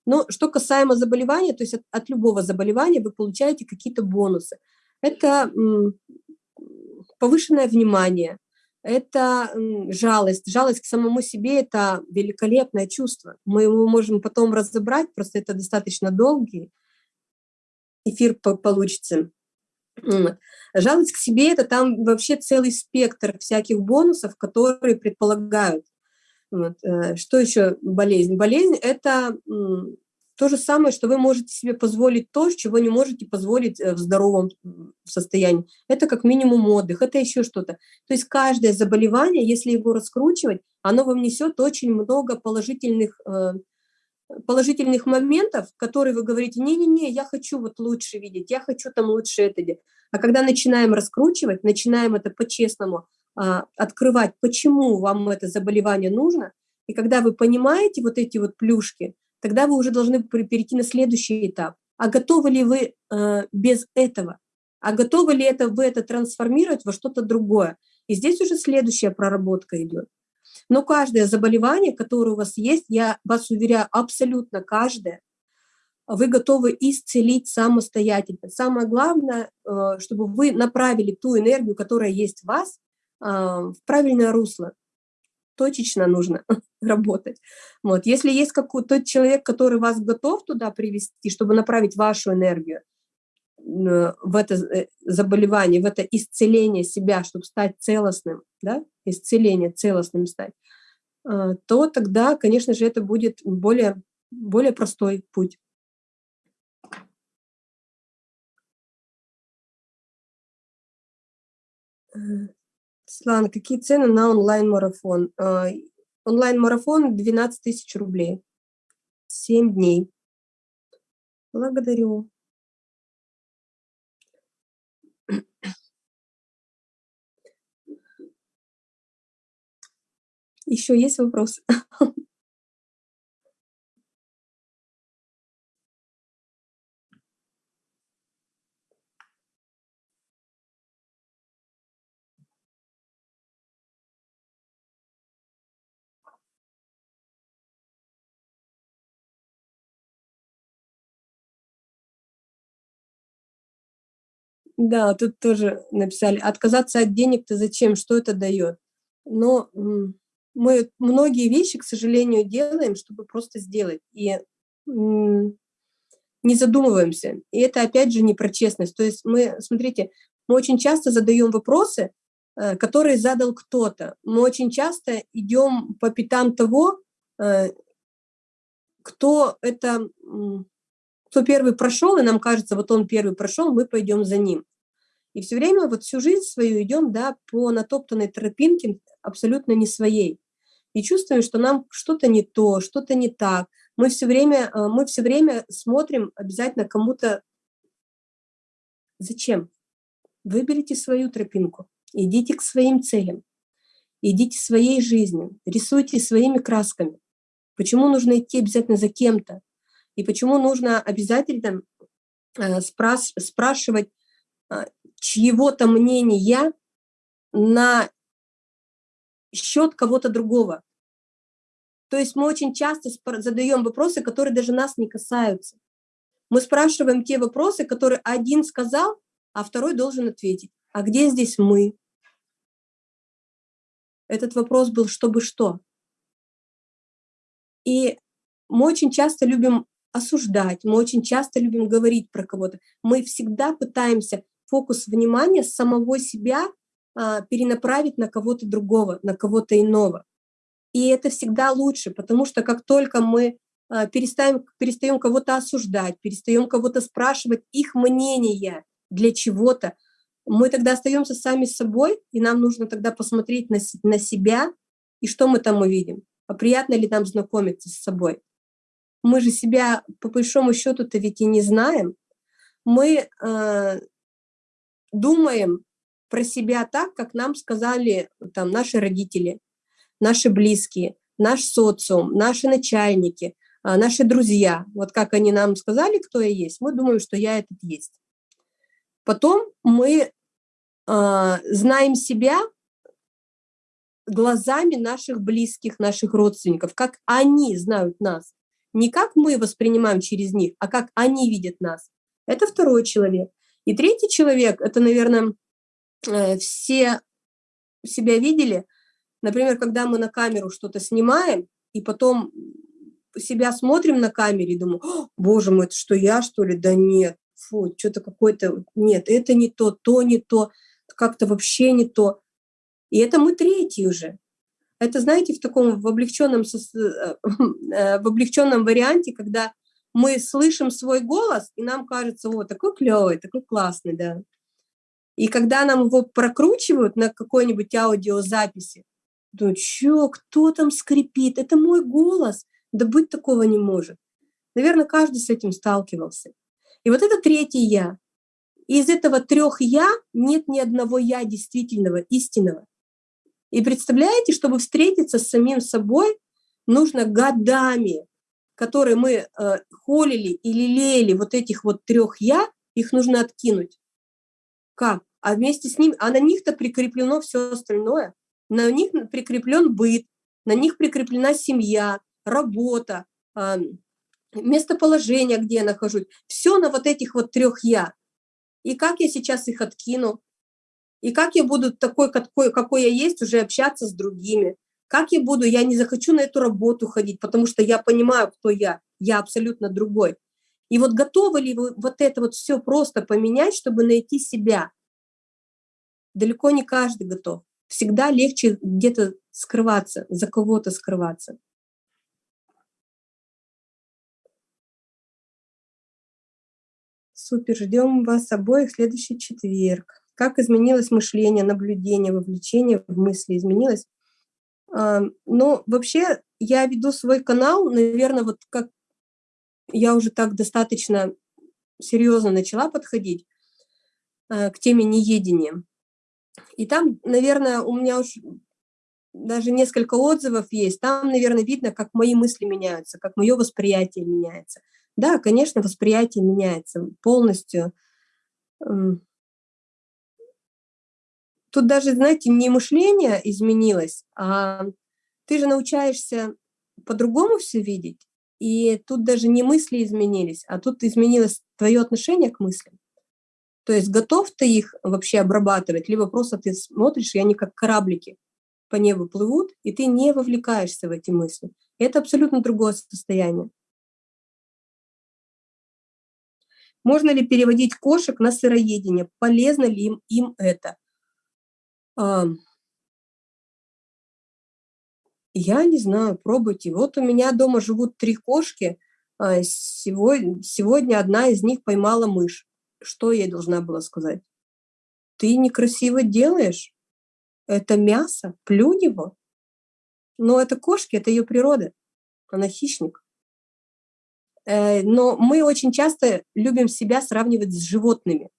Но что касаемо заболевания, то есть от, от любого заболевания вы получаете какие-то бонусы. Это повышенное внимание, это жалость. Жалость к самому себе – это великолепное чувство. Мы его можем потом разобрать, просто это достаточно долгий эфир получится. Жалость к себе – это там вообще целый спектр всяких бонусов, которые предполагают. Вот. Э, что еще болезнь? Болезнь – это то же самое, что вы можете себе позволить то, чего не можете позволить э, в здоровом состоянии. Это как минимум отдых, это еще что-то. То есть каждое заболевание, если его раскручивать, оно вам несет очень много положительных э, положительных моментов, которые вы говорите, не-не-не, я хочу вот лучше видеть, я хочу там лучше это делать. А когда начинаем раскручивать, начинаем это по-честному а, открывать, почему вам это заболевание нужно, и когда вы понимаете вот эти вот плюшки, тогда вы уже должны перейти на следующий этап. А готовы ли вы а, без этого? А готовы ли это вы это трансформировать во что-то другое? И здесь уже следующая проработка идет. Но каждое заболевание, которое у вас есть, я вас уверяю, абсолютно каждое, вы готовы исцелить самостоятельно. Самое главное, э, чтобы вы направили ту энергию, которая есть в вас, э, в правильное русло. Точечно нужно [laughs] работать. Вот. Если есть какой-то человек, который вас готов туда привести, чтобы направить вашу энергию в это заболевание, в это исцеление себя, чтобы стать целостным, да, исцеление целостным стать, то тогда, конечно же, это будет более, более простой путь. Светлана, какие цены на онлайн-марафон? А, онлайн-марафон 12 тысяч рублей. 7 дней. Благодарю. Еще есть вопросы? Да, тут тоже написали: "Отказаться от денег-то зачем? Что это даёт?" Но, мы многие вещи, к сожалению, делаем, чтобы просто сделать, и, не задумываемся. И это опять же не про честность. То есть мы, смотрите, мы очень часто задаём вопросы, э, которые задал кто-то. Мы очень часто идём по пятам того, э, кто это, кто 1 прошёл, и нам кажется, вот он 1 прошёл, мы пойдём за ним. И всё время, вот всю жизнь свою идём, да, по натоптанной тропинке, абсолютно не своей. И чувствуем, что нам что-то не то, что-то не так. Мы всё время, э, мы всё время смотрим обязательно кому-то Зачем? Выберите свою тропинку, идите к своим целям, идите своей жизнью, рисуйте своими красками. Почему нужно идти обязательно за кем-то? И почему нужно обязательно, э, спрашивать, а, чьего-то мнения на счёт кого-то другого? То есть мы очень часто спр задаём вопросы, которые даже нас не касаются. Мы спрашиваем те вопросы, которые один сказал, а второй должен ответить. А где здесь мы? Этот вопрос был чтобы что. И мы очень часто любим осуждать, мы очень часто любим говорить про кого-то. Мы всегда пытаемся фокус внимания самого себя, а, перенаправить на кого-то другого, на кого-то иного. И это всегда лучше, потому что как только мы, а, перестаем перестаём кого-то осуждать, перестаём кого-то спрашивать их мнения для чего-то, мы тогда остаёмся сами собой, и нам нужно тогда посмотреть на на себя, и что мы там увидим? А приятно ли нам знакомиться с собой? Мы же себя по большому счёту-то ведь и не знаем. Мы, э, думаем про себя так, как нам сказали там наши родители, наши близкие, наш социум, наши начальники, а, наши друзья. Вот как они нам сказали, кто я есть, мы думаем, что я этот есть. Потом мы, а, знаем себя глазами наших близких, наших родственников, как они знают нас. Не как мы воспринимаем через них, а как они видят нас. Это второй человек. И третий человек, это, наверно, э, все себя видели, например, когда мы на камеру что-то снимаем, и потом себя смотрим на камере и думаю: "Боже мой, это что, я, что ли? Да нет, фу, чё-то какое-то, нет, это не то, то не то, как-то вообще не то". И это мы третий уже. Это, знаете, в таком, в облегчённом сос э, э, в облегчённом варианте, когда мы слышим свой голос, и нам кажется: "О, такой клёвый, такой классный", да. И когда нам его прокручивают на какой-нибудь аудиозаписи, "Чё, кто там скрипит? Это мой голос? Да быть такого не может". Наверно, каждый с этим сталкивался. И вот это третье "я". И из этого трёх "я" нет ни одного "я" действительного, истинного. И представляете, чтобы встретиться с самим собой, нужно годами, которые мы, э, холили и лелеяли вот этих вот трёх "я", их нужно откинуть. Как? А вместе с ним а на них-то прикреплено всё остальное. На них н прикреплён быт, на них прикреплена семья, работа, местоположение, где я нахожусь. Всё на вот этих вот трёх "я". И как я сейчас их откину? И как я буду такой, какой я есть, уже общаться с другими? Как я буду я не захочу на эту работу ходить, потому что я понимаю, кто я. Я абсолютно другой. И вот готовы ли вы вот это вот всё просто поменять, чтобы найти себя? Далеко не каждый готов. Всегда легче где-то скрываться, за кого-то скрываться. Супер, ждём вас обоих в следующий четверг. Как изменилось мышление, наблюдение, вовлечение в мысли изменилось? А, ну, вообще, я веду свой канал, наверно, вот как я уже так достаточно серьёзно начала подходить, э, к теме неедения. И там, наверное, у меня уж даже несколько отзывов есть, там, наверное, видно, как мои мысли меняются, как мое восприятие меняется. Да, конечно, восприятие меняется полностью. Тут даже, знаете, не мышление изменилось, а ты же научаешься по-другому все видеть, и тут даже не мысли изменились, а тут изменилось твое отношение к мыслям. То есть готов ты их вообще обрабатывать, либо просто ты смотришь, и они как кораблики по небу плывут, и ты не вовлекаешься в эти мысли. Это абсолютно другое состояние. Можно ли переводить кошек на сыроедение? Полезно ли им, им это? Я не знаю, пробуйте. Вот у меня дома живут три кошки. А, сегодня, сегодня одна из них поймала мышь. Что я должна была сказать? Ты некрасиво делаешь. Это мясо, плюнь его. Но это кошки, это ее природа. Она хищник. Э, но мы очень часто любим себя сравнивать с животными.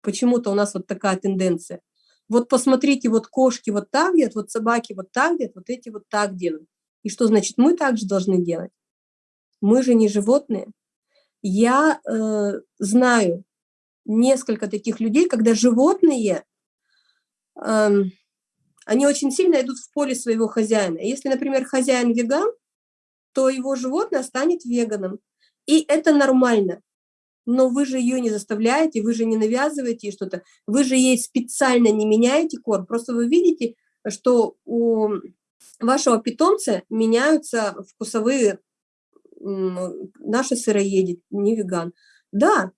Почему-то у нас вот такая тенденция. Вот посмотрите, вот кошки вот так делают, вот собаки вот так делают, вот эти вот так делают. И что значит, мы также должны делать? Мы же не животные. Я э, знаю несколько таких людей, когда животные, э, они очень сильно идут в поле своего хозяина. Если, например, хозяин веган, то его животное станет веганом. И это нормально но вы же ее не заставляете, вы же не навязываете что-то, вы же ей специально не меняете корм, просто вы видите, что у вашего питомца меняются вкусовые, наши сыроеди, не веган. Да,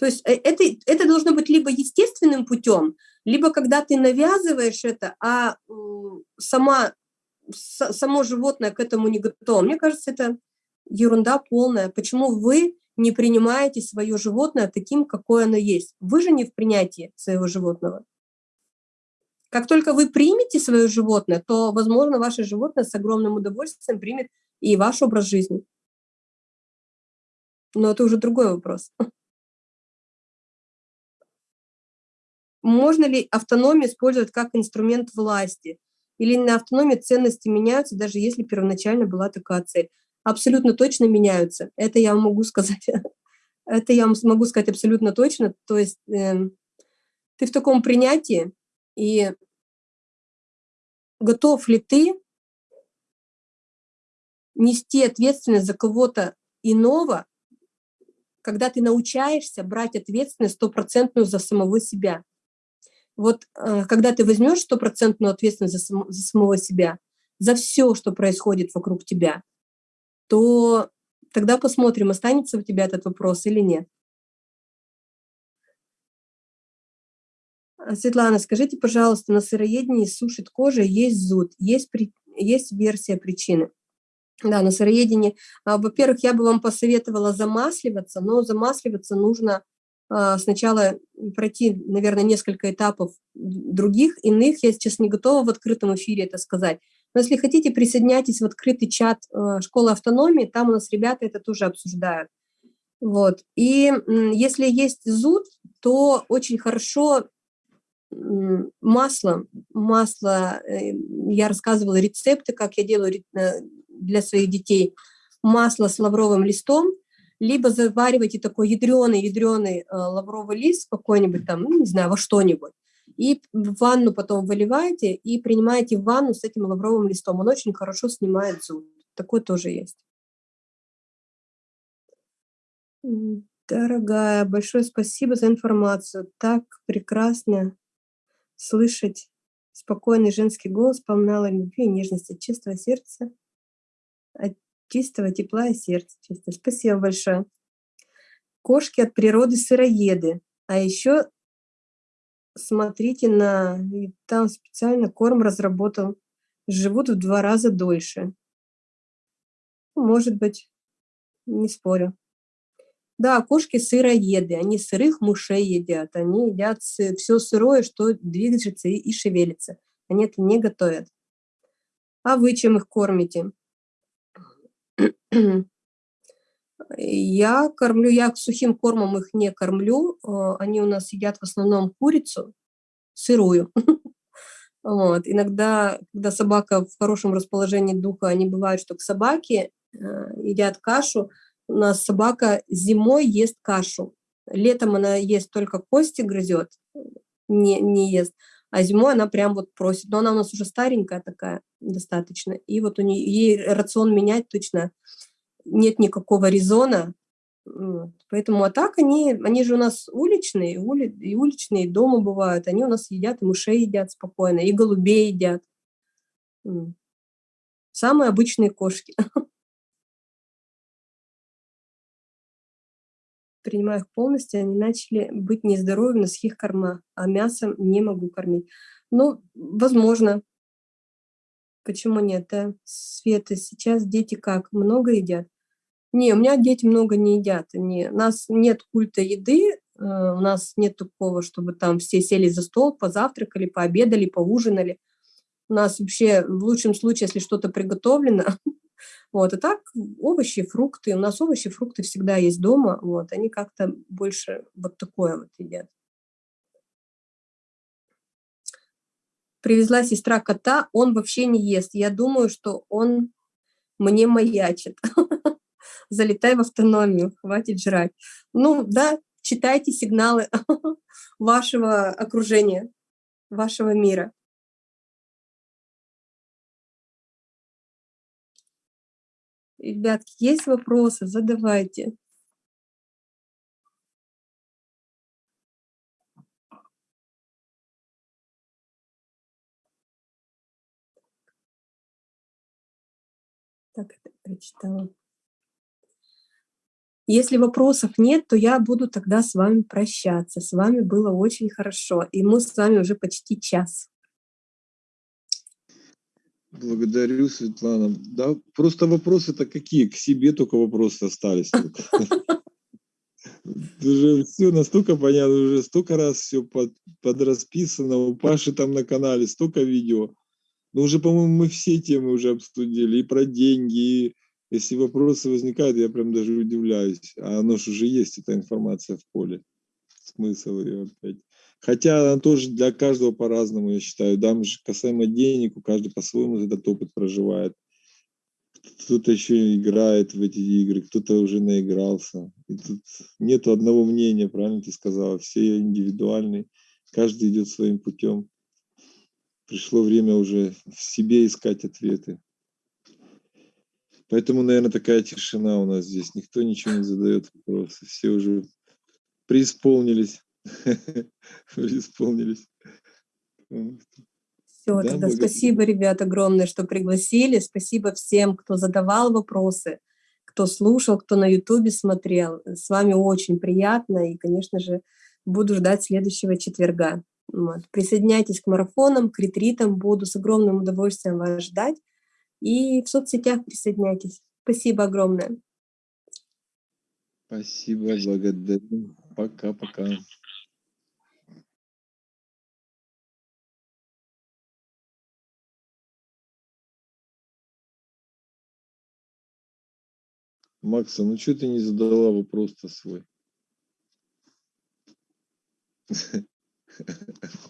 то есть э, это, это должно быть либо естественным путем, либо когда ты навязываешь это, а сама, само животное к этому не готово. Мне кажется, это ерунда полная. Почему вы не принимаете свое животное таким, какое оно есть. Вы же не в принятии своего животного. Как только вы примете свое животное, то, возможно, ваше животное с огромным удовольствием примет и ваш образ жизни. Но это уже другой вопрос. Можно ли автономию использовать как инструмент власти? Или на автономии ценности меняются, даже если первоначально была такая цель? абсолютно точно меняются. Это я могу сказать. [laughs] Это я могу сказать абсолютно точно. То есть э, ты в таком принятии, и готов ли ты нести ответственность за кого-то иного, когда ты научаешься брать ответственность стопроцентную за самого себя. Вот э, когда ты возьмешь стопроцентную ответственность за, сам, за самого себя, за все, что происходит вокруг тебя, то тогда посмотрим, останется у тебя этот вопрос или нет. А, Светлана, скажите, пожалуйста, на сыроедении сушит кожа, есть зуд, есть, при, есть версия причины. Да, на сыроедении, а, во-первых, я бы вам посоветовала замасливаться, но замасливаться нужно а, сначала пройти, наверное, несколько этапов других, иных. Я сейчас не готова в открытом эфире это сказать. Но если хотите, присоединяйтесь в открытый чат э, школы автономии, там у нас ребята это тоже обсуждают. Вот. И если есть зуд, то очень хорошо масло, масло, э, я рассказывала рецепты, как я делаю э, для своих детей, масло с лавровым листом, либо заваривайте такой ядреный-ядреный лавровый лист какой-нибудь там, ну, не знаю, во что-нибудь, и в ванну потом выливаете и принимаете в ванну с этим лавровым листом. Он очень хорошо снимает зуд. Такой тоже есть. Дорогая, большое спасибо за информацию. Так прекрасно слышать спокойный женский голос, полна любви и нежности, чистого сердца, от чистого тепла и сердца. Чисто. Спасибо большое. Кошки от природы сыроеды, а еще смотрите на... там специально корм разработал. Живут в два раза дольше. Может быть, не спорю. Да, кошки сыроеды, они сырых мышей едят, они едят все сырое, что движется и шевелится. Они это не готовят. А вы чем их кормите? Я кормлю, я сухим кормом их не кормлю, а, они у нас едят в основном курицу сырую. [laughs] Вот. Иногда, когда собака в хорошем расположении духа, они бывают, что к собаке э, едят кашу. У нас собака зимой ест кашу. Летом она ест только кости грызет, не, не ест. А зимой она прям вот просит. Но она у нас уже старенькая такая достаточно. И вот у нее ей рацион менять точно нет никакого резона. Вот. Поэтому, а так они, они же у нас уличные, ули, и уличные, дома бывают. Они у нас едят, и мышей едят спокойно, и голубей едят. Самые обычные кошки. [laughs] Принимаю их полностью, они начали быть нездоровыми на сухих кормах, а мясом не могу кормить. Ну, возможно. Почему нет, да? Света, сейчас дети как, много едят? Не, у меня дети много не едят. Не, у нас нет культа еды, э, у нас нет такого, чтобы там все сели за стол, позавтракали, пообедали, поужинали. У нас вообще в лучшем случае, если что-то приготовлено, [laughs] вот, а так овощи, фрукты, у нас овощи, фрукты всегда есть дома, вот, они как-то больше вот такое вот едят. Привезла сестра кота, он вообще не ест. Я думаю, что он мне маячит. [laughs] залетай в автономию, хватит жрать. Ну, да, читайте сигналы [laughs] вашего окружения, вашего мира. Ребятки, есть вопросы? Задавайте. Так, это прочитала. Если вопросов нет, то я буду тогда с вами прощаться. С вами было очень хорошо, и мы с вами уже почти час. Благодарю, Светлана. Да, просто вопросы-то какие? К себе только вопросы остались. Уже все настолько понятно, уже столько раз все под, подрасписано, у Паши там на канале столько видео. Но уже, по-моему, мы все темы уже обсудили, и про деньги, и если вопросы возникают, я прям даже удивляюсь. А оно же уже есть, эта информация в поле. Смысл ее опять. Хотя она тоже для каждого по-разному, я считаю. Да, касаемо денег, у каждого по-своему этот опыт проживает. Кто-то еще играет в эти игры, кто-то уже наигрался. И тут нет одного мнения, правильно ты сказала. Все индивидуальные, каждый идет своим путем. Пришло время уже в себе искать ответы. Поэтому, наверное, такая тишина у нас здесь. Никто ничего не задает вопросы. Все уже преисполнились. [laughs] Все, да, тогда благодарю. спасибо, ребят, огромное, что пригласили. Спасибо всем, кто задавал вопросы, кто слушал, кто на ютубе смотрел. С вами очень приятно. И, конечно же, буду ждать следующего четверга. Вот. Присоединяйтесь к марафонам, к ретритам. Буду с огромным удовольствием вас ждать. И в соцсетях присоединяйтесь. Спасибо огромное. Спасибо, благодарю. Пока-пока. Макса, ну что ты не задала вопрос-то свой? [laughs]